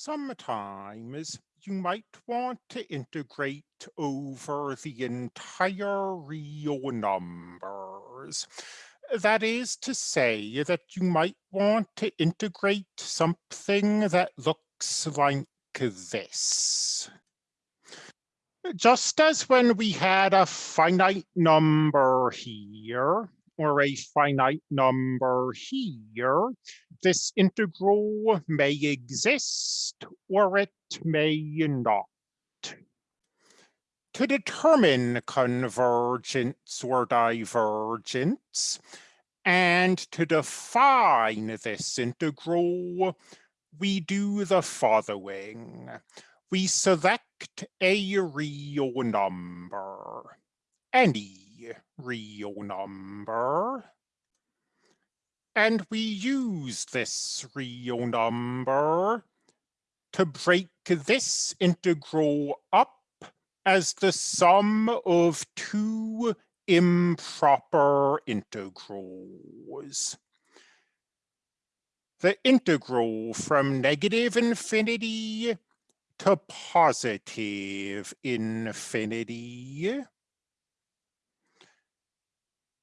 Sometimes you might want to integrate over the entire real numbers. That is to say that you might want to integrate something that looks like this. Just as when we had a finite number here, or a finite number here, this integral may exist or it may not. To determine convergence or divergence, and to define this integral, we do the following. We select a real number, any real number. And we use this real number to break this integral up as the sum of two improper integrals. The integral from negative infinity to positive infinity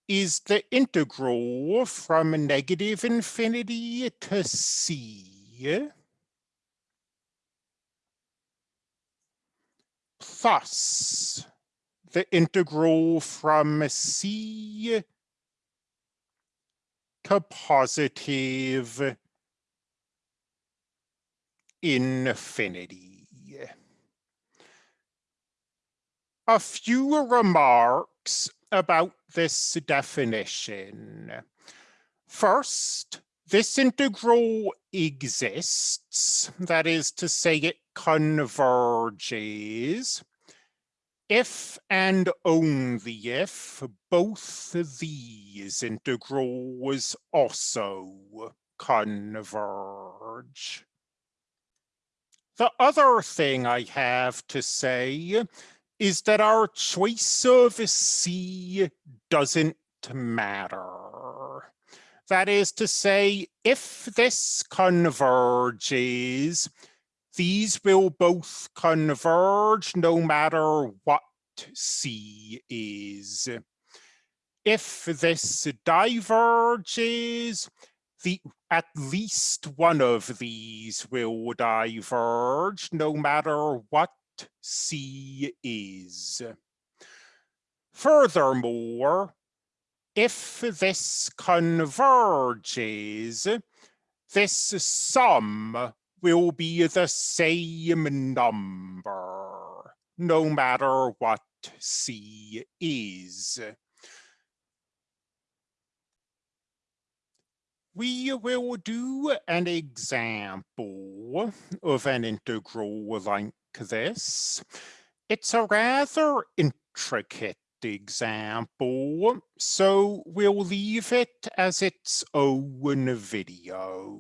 is the integral from negative infinity to c plus the integral from c to positive infinity. A few remarks about this definition. First, this integral exists, that is to say it converges, if and only if both these integrals also converge. The other thing I have to say is that our choice of C doesn't matter. That is to say, if this converges, these will both converge no matter what C is. If this diverges, the at least one of these will diverge no matter what C is. Furthermore, if this converges, this sum will be the same number, no matter what C is. We will do an example of an integral like this. It's a rather intricate example, so we'll leave it as its own video.